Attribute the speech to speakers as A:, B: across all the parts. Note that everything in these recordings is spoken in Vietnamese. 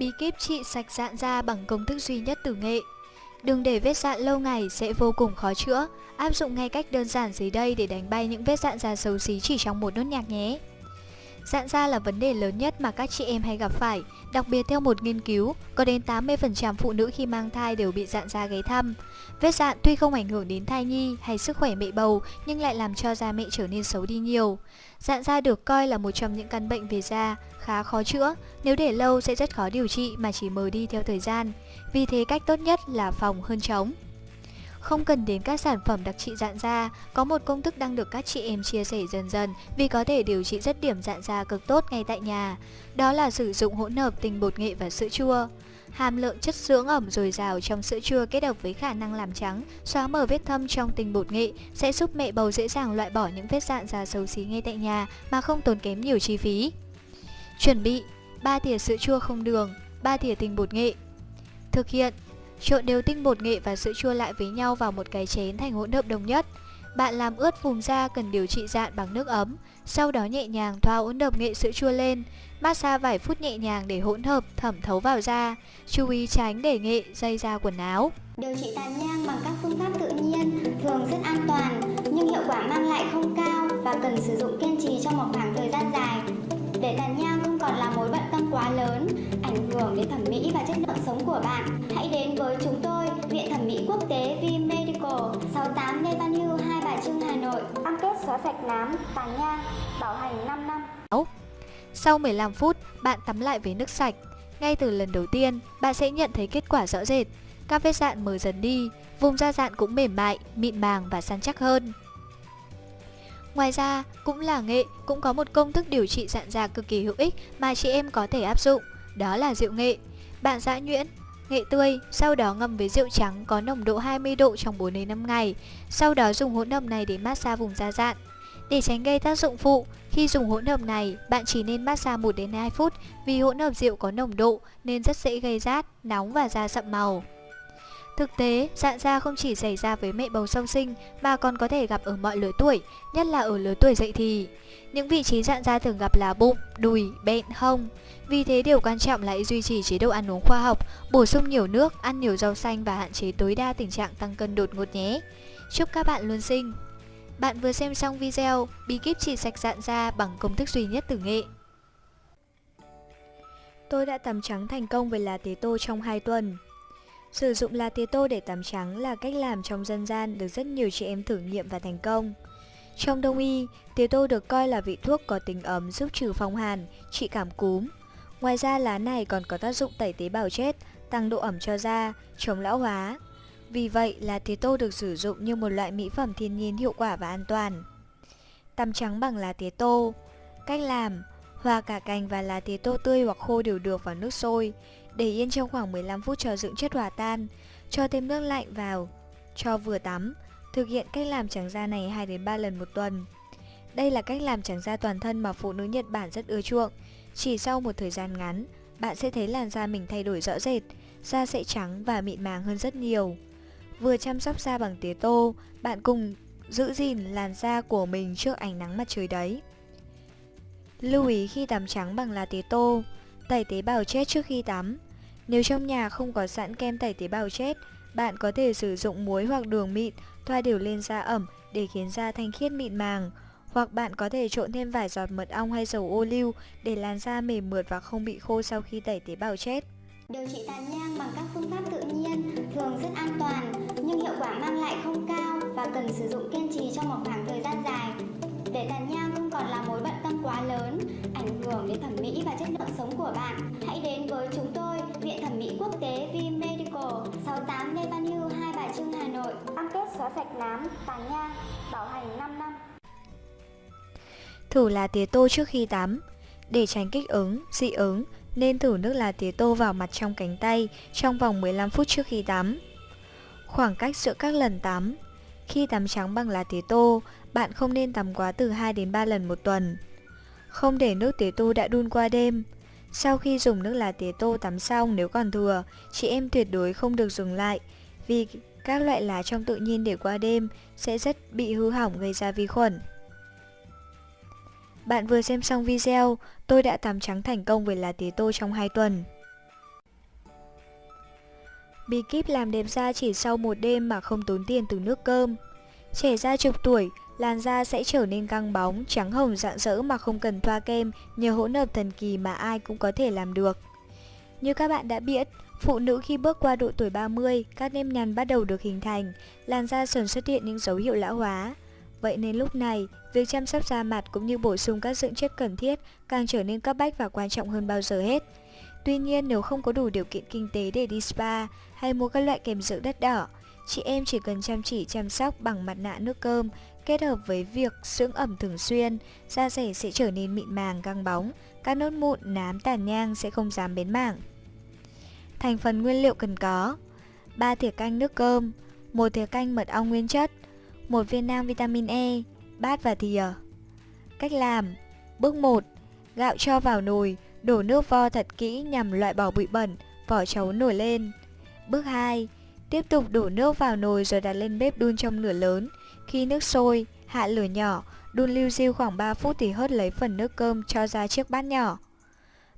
A: Bí kíp trị sạch dạn da bằng công thức duy nhất tử nghệ. Đừng để vết dạn lâu ngày sẽ vô cùng khó chữa. Áp dụng ngay cách đơn giản dưới đây để đánh bay những vết dạn da xấu xí chỉ trong một nốt nhạc nhé. Dạn da là vấn đề lớn nhất mà các chị em hay gặp phải. Đặc biệt theo một nghiên cứu, có đến 80% phụ nữ khi mang thai đều bị dạn da gáy thăm. Vết dạn tuy không ảnh hưởng đến thai nhi hay sức khỏe mẹ bầu nhưng lại làm cho da mẹ trở nên xấu đi nhiều. Dạn da được coi là một trong những căn bệnh về da khá khó chữa, nếu để lâu sẽ rất khó điều trị mà chỉ mờ đi theo thời gian. Vì thế cách tốt nhất là phòng hơn chống. Không cần đến các sản phẩm đặc trị dạn da, có một công thức đang được các chị em chia sẻ dần dần vì có thể điều trị rất điểm dạn da cực tốt ngay tại nhà. Đó là sử dụng hỗn hợp tinh bột nghệ và sữa chua. Hàm lượng chất dưỡng ẩm dồi dào trong sữa chua kết hợp với khả năng làm trắng, xóa mờ vết thâm trong tinh bột nghệ sẽ giúp mẹ bầu dễ dàng loại bỏ những vết dạn da xấu xí ngay tại nhà mà không tốn kém nhiều chi phí. Chuẩn bị 3 thìa sữa chua không đường, 3 thìa tinh bột nghệ. Thực hiện Trộn đều tinh bột nghệ và sữa chua lại với nhau vào một cái chén thành hỗn hợp đồng nhất. Bạn làm ướt vùng da cần điều trị dạn bằng nước ấm, sau đó nhẹ nhàng thoa hỗn hợp nghệ sữa chua lên, massage vài phút nhẹ nhàng để hỗn hợp thẩm thấu vào da. Chú ý tránh để nghệ dây da quần áo.
B: Điều trị tàn nhang bằng các phương pháp tự nhiên thường rất an toàn nhưng hiệu quả mang lại không cao và cần sử dụng kiên trì trong một khoảng thời gian dài. Để tàn nhang không còn là mối bận tâm quá lớn, ảnh hưởng đến thẩm mỹ và chất lượng sống của bạn, hãy đến với chúng tôi, Viện Thẩm mỹ Quốc tế V Medical, 68 Lê Văn Hưu, Hai Bà Trưng, Hà Nội. Cam kết xóa sạch nám, tàn nhang, bảo hành 5 năm.
A: Sau 15 phút, bạn tắm lại với nước sạch. Ngay từ lần đầu tiên, bạn sẽ nhận thấy kết quả rõ rệt. Các vết dạn mờ dần đi, vùng da dạn cũng mềm mại, mịn màng và săn chắc hơn. Ngoài ra, cũng là nghệ, cũng có một công thức điều trị dạn da cực kỳ hữu ích mà chị em có thể áp dụng, đó là rượu nghệ. Bạn giã nhuyễn, nghệ tươi, sau đó ngâm với rượu trắng có nồng độ 20 độ trong 4 đến 5 ngày, sau đó dùng hỗn hợp này để massage vùng da dạn. Để tránh gây tác dụng phụ, khi dùng hỗn hợp này, bạn chỉ nên massage 1 đến 2 phút vì hỗn hợp rượu có nồng độ nên rất dễ gây rát, nóng và da sậm màu. Thực tế, dạn da không chỉ xảy ra với mẹ bầu sau sinh mà còn có thể gặp ở mọi lứa tuổi, nhất là ở lứa tuổi dậy thì. Những vị trí dạn da thường gặp là bụng, đùi, bẹn, hông. Vì thế điều quan trọng là duy trì chế độ ăn uống khoa học, bổ sung nhiều nước, ăn nhiều rau xanh và hạn chế tối đa tình trạng tăng cân đột ngột nhé. Chúc các bạn luôn xinh! Bạn vừa xem xong video bí kíp trị sạch dạn da bằng công thức duy nhất từ nghệ. Tôi đã tắm trắng thành công với lá tế tô trong 2 tuần. Sử dụng lá tía tô để tắm trắng là cách làm trong dân gian được rất nhiều chị em thử nghiệm và thành công. Trong đông y, tía tô được coi là vị thuốc có tính ấm giúp trừ phong hàn, trị cảm cúm. Ngoài ra lá này còn có tác dụng tẩy tế bào chết, tăng độ ẩm cho da, chống lão hóa. Vì vậy, lá tía tô được sử dụng như một loại mỹ phẩm thiên nhiên hiệu quả và an toàn. Tắm trắng bằng lá tía tô Cách làm Hòa cả cành và lá tía tô tươi hoặc khô đều được vào nước sôi để yên trong khoảng 15 phút cho dưỡng chất hòa tan, cho thêm nước lạnh vào, cho vừa tắm. Thực hiện cách làm trắng da này 2 đến 3 lần một tuần. Đây là cách làm trắng da toàn thân mà phụ nữ Nhật Bản rất ưa chuộng. Chỉ sau một thời gian ngắn, bạn sẽ thấy làn da mình thay đổi rõ rệt, da sẽ trắng và mịn màng hơn rất nhiều. Vừa chăm sóc da bằng tía tô, bạn cùng giữ gìn làn da của mình trước ánh nắng mặt trời đấy. Lưu ý khi tắm trắng bằng lá tía tô, tẩy tế bào chết trước khi tắm. Nếu trong nhà không có sẵn kem tẩy tế bào chết, bạn có thể sử dụng muối hoặc đường mịn thoa đều lên da ẩm để khiến da thanh khiết mịn màng. Hoặc bạn có thể trộn thêm vài giọt mật ong hay dầu ô liu để làn da mềm mượt và không bị khô sau khi tẩy tế bào chết.
B: Điều trị tàn nhang bằng các phương pháp tự nhiên thường rất an toàn nhưng hiệu quả mang lại không cao và cần sử dụng kiên trì trong một khoảng thời gian dài. Để tàn nhang không còn là mối bận tâm quá lớn, ảnh hưởng đến thẩm mỹ và chất lượng sống của bạn, hãy đến với chúng tôi, Viện Thẩm mỹ Quốc tế V Medical, 68 Lê Văn Hưu, Hai Bà Trưng, Hà Nội. Cam kết xóa sạch nám, tàn nhang, bảo hành 5 năm.
A: Thử lá tía tô trước khi tắm. Để tránh kích ứng, dị ứng, nên thử nước lá tía tô vào mặt trong cánh tay trong vòng 15 phút trước khi tắm. Khoảng cách giữa các lần tắm Khi tắm trắng bằng lá tía tô, bạn không nên tắm quá từ 2 đến 3 lần một tuần. Không để nước tía tô đã đun qua đêm. Sau khi dùng nước lá tía tô tắm xong nếu còn thừa, chị em tuyệt đối không được dùng lại vì các loại lá trong tự nhiên để qua đêm sẽ rất bị hư hỏng gây ra vi khuẩn. Bạn vừa xem xong video, tôi đã tắm trắng thành công với lá tía tô trong 2 tuần. Bí kíp làm đẹp da chỉ sau một đêm mà không tốn tiền từ nước cơm. Trẻ da chục tuổi, làn da sẽ trở nên căng bóng, trắng hồng rạng rỡ mà không cần thoa kem nhờ hỗn hợp thần kỳ mà ai cũng có thể làm được. Như các bạn đã biết, phụ nữ khi bước qua độ tuổi 30, các nếp nhăn bắt đầu được hình thành, làn da dần xuất hiện những dấu hiệu lão hóa. Vậy nên lúc này, việc chăm sóc da mặt cũng như bổ sung các dưỡng chất cần thiết càng trở nên cấp bách và quan trọng hơn bao giờ hết. Tuy nhiên nếu không có đủ điều kiện kinh tế để đi spa hay mua các loại kem dưỡng đất đỏ, chị em chỉ cần chăm chỉ chăm sóc bằng mặt nạ nước cơm kết hợp với việc dưỡng ẩm thường xuyên, da rẻ sẽ trở nên mịn màng căng bóng, các nốt mụn, nám, tàn nhang sẽ không dám bến mảng. Thành phần nguyên liệu cần có 3 thìa canh nước cơm, 1 thìa canh mật ong nguyên chất, 1 viên nang vitamin E, bát và thìa. Cách làm Bước 1 Gạo cho vào nồi, đổ nước vo thật kỹ nhằm loại bỏ bụi bẩn, vỏ chấu nổi lên. Bước 2 Tiếp tục đổ nước vào nồi rồi đặt lên bếp đun trong lửa lớn. Khi nước sôi, hạ lửa nhỏ, đun lưu diêu khoảng 3 phút thì hớt lấy phần nước cơm cho ra chiếc bát nhỏ.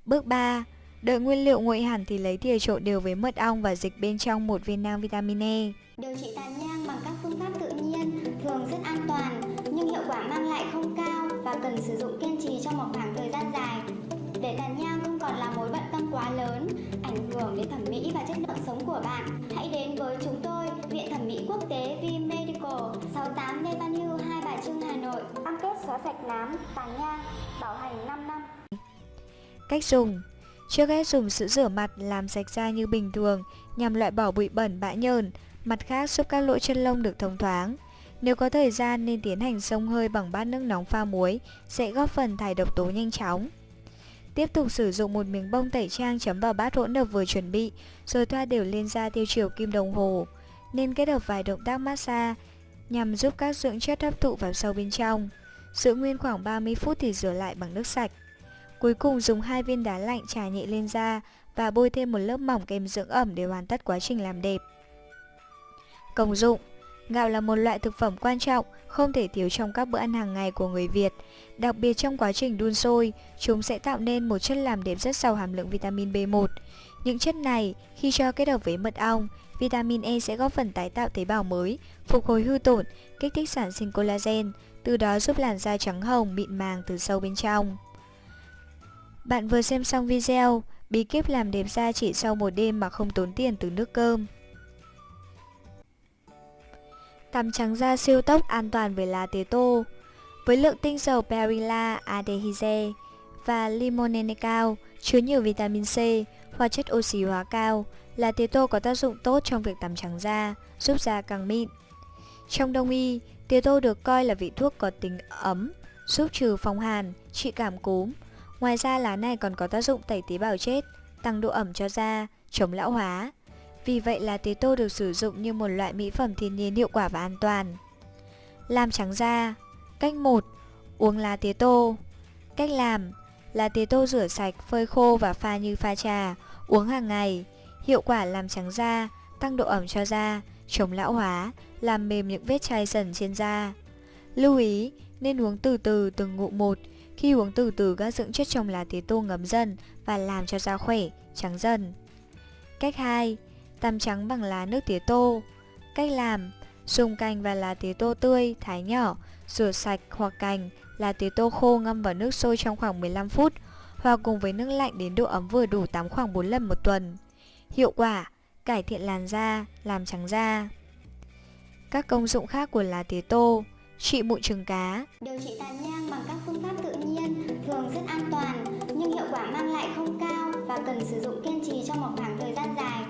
A: Bước 3 Đợi nguyên liệu nguội hẳn thì lấy thìa trộn đều với mật ong và dịch bên trong một viên nang vitamin E.
B: Điều trị tàn nhang bằng các phương pháp tự nhiên thường rất an toàn nhưng hiệu quả mang lại không cao và cần sử dụng kiên trì trong một khoảng thời gian dài. Để tàn nhang không còn là mối bận tâm quá lớn, ảnh hưởng đến thẩm mỹ và chất lượng sống của bạn, nám, tàn nhang, bảo hành 5 năm.
A: Cách dùng Trước hết dùng sữa rửa mặt làm sạch da như bình thường nhằm loại bỏ bụi bẩn bã nhờn, mặt khác giúp các lỗ chân lông được thông thoáng. Nếu có thời gian nên tiến hành xông hơi bằng bát nước nóng pha muối sẽ góp phần thải độc tố nhanh chóng. Tiếp tục sử dụng một miếng bông tẩy trang chấm vào bát hỗn hợp vừa chuẩn bị, rồi thoa đều lên da theo chiều kim đồng hồ. Nên kết hợp vài động tác massage nhằm giúp các dưỡng chất hấp thụ vào sâu bên trong. Giữ nguyên khoảng 30 phút thì rửa lại bằng nước sạch. Cuối cùng dùng hai viên đá lạnh trà nhẹ lên da và bôi thêm một lớp mỏng kem dưỡng ẩm để hoàn tất quá trình làm đẹp. Công dụng Gạo là một loại thực phẩm quan trọng, không thể thiếu trong các bữa ăn hàng ngày của người Việt. Đặc biệt trong quá trình đun sôi, chúng sẽ tạo nên một chất làm đẹp rất giàu hàm lượng vitamin B1. Những chất này, khi cho kết hợp với mật ong, vitamin E sẽ góp phần tái tạo tế bào mới, phục hồi hư tổn, kích thích sản sinh collagen, từ đó giúp làn da trắng hồng, mịn màng từ sâu bên trong. Bạn vừa xem xong video, bí kíp làm đẹp da chỉ sau một đêm mà không tốn tiền từ nước cơm. Tắm trắng da siêu tốc an toàn với lá tía tô. Với lượng tinh dầu perilla, aldehyde và limonene cao, chứa nhiều vitamin C, hóa chất oxy hóa cao, lá tía tô có tác dụng tốt trong việc tắm trắng da, giúp da càng mịn. Trong đông y, tía tô được coi là vị thuốc có tính ấm, giúp trừ phong hàn, trị cảm cúm, Ngoài ra lá này còn có tác dụng tẩy tế bào chết, tăng độ ẩm cho da, chống lão hóa. Vì vậy lá tía tô được sử dụng như một loại mỹ phẩm thiên nhiên hiệu quả và an toàn. Làm trắng da Cách 1. Uống lá tía tô Cách làm Lá tía tô rửa sạch, phơi khô và pha như pha trà Uống hàng ngày Hiệu quả làm trắng da, tăng độ ẩm cho da, chống lão hóa, làm mềm những vết chai dần trên da. Lưu ý, nên uống từ từ từng ngụm một khi uống từ từ các dưỡng chất trong lá tía tô ngấm dần và làm cho da khỏe, trắng dần. Cách 2. Tắm trắng bằng lá nước tía tô. Cách làm Dùng cành và lá tía tô tươi, thái nhỏ, rửa sạch hoặc cành, lá tía tô khô ngâm vào nước sôi trong khoảng 15 phút hoặc cùng với nước lạnh đến độ ấm vừa đủ tắm khoảng 4 lần một tuần. Hiệu quả Cải thiện làn da, làm trắng da Các công dụng khác của lá tía tô Trị mụn trứng cá
B: Điều trị tàn nhang bằng các phương pháp tự nhiên thường rất an toàn nhưng hiệu quả mang lại không cao và cần sử dụng kiên trì trong một khoảng thời gian dài.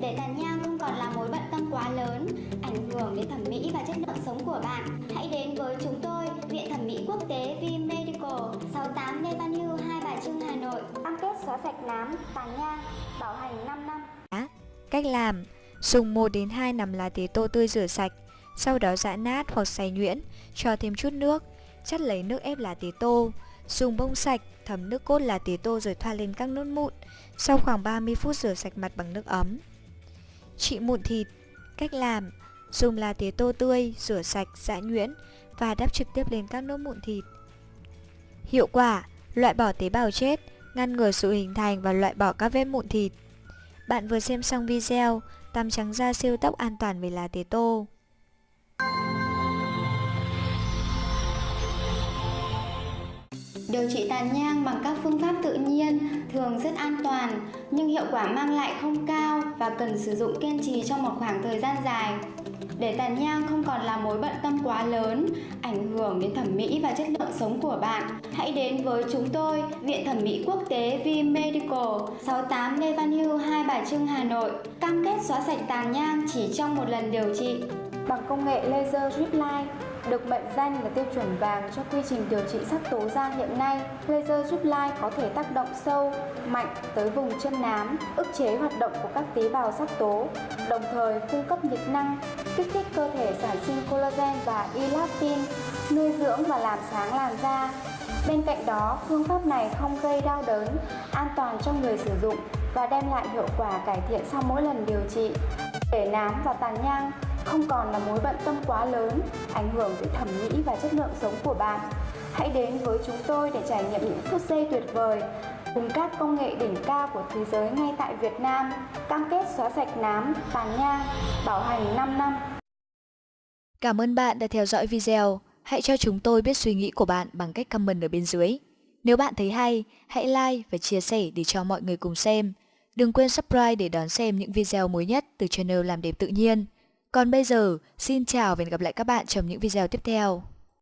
B: Để tàn nhang không còn là mối bận tâm quá lớn, ảnh hưởng đến thẩm mỹ và chất lượng sống của bạn, hãy đến với chúng tôi, Viện Thẩm mỹ Quốc tế V Medical, 68 Lê Văn Hưu, Hai Bà Trưng, Hà Nội. Cam kết xóa sạch nám, tàn nhang, bảo hành 5 năm.
A: Cách làm Dùng 1 đến 2 nắm lá tía tô tươi rửa sạch sau đó giã nát hoặc xay nhuyễn, cho thêm chút nước, chắt lấy nước ép lá tía tô, dùng bông sạch thấm nước cốt lá tía tô rồi thoa lên các nốt mụn, sau khoảng 30 phút rửa sạch mặt bằng nước ấm. Trị mụn thịt Cách làm Dùng lá tía tô tươi, rửa sạch, giã nhuyễn và đắp trực tiếp lên các nốt mụn thịt. Hiệu quả Loại bỏ tế bào chết, ngăn ngừa sự hình thành và loại bỏ các vết mụn thịt. Bạn vừa xem xong video, tắm trắng da siêu tốc an toàn với lá tế tô.
B: Điều trị tàn nhang bằng các phương pháp tự nhiên thường rất an toàn nhưng hiệu quả mang lại không cao và cần sử dụng kiên trì trong một khoảng thời gian dài. Để tàn nhang không còn là mối bận tâm quá lớn, ảnh hưởng đến thẩm mỹ và chất lượng sống của bạn, hãy đến với chúng tôi, Viện Thẩm mỹ Quốc tế V Medical, 68 Lê Văn Hưu, Hai Bà Trưng, Hà Nội, cam kết xóa sạch tàn nhang chỉ trong một lần điều trị. Bằng công nghệ laser drip line được mệnh danh là tiêu chuẩn vàng cho quy trình điều trị sắc tố da hiện nay. Laser giúp lai có thể tác động sâu, mạnh tới vùng chân nám, ức chế hoạt động của các tế bào sắc tố, đồng thời cung cấp nhiệt năng, kích thích cơ thể sản sinh collagen và elastin, nuôi dưỡng và làm sáng làn da. Bên cạnh đó, phương pháp này không gây đau đớn, an toàn cho người sử dụng và đem lại hiệu quả cải thiện sau mỗi lần điều trị. Để nám và tàn nhang không còn là mối bận tâm quá lớn, ảnh hưởng tới thẩm mỹ và chất lượng sống của bạn. Hãy đến với chúng tôi để trải nghiệm những phút giây tuyệt vời cùng các công nghệ đỉnh cao của thế giới ngay tại Việt Nam, cam kết xóa sạch nám, tàn nhang, bảo hành 5 năm.
A: Cảm ơn bạn đã theo dõi video. Hãy cho chúng tôi biết suy nghĩ của bạn bằng cách comment ở bên dưới. Nếu bạn thấy hay, hãy like và chia sẻ để cho mọi người cùng xem. Đừng quên subscribe để đón xem những video mới nhất từ channel Làm đẹp tự nhiên. Còn bây giờ, xin chào và hẹn gặp lại các bạn trong những video tiếp theo.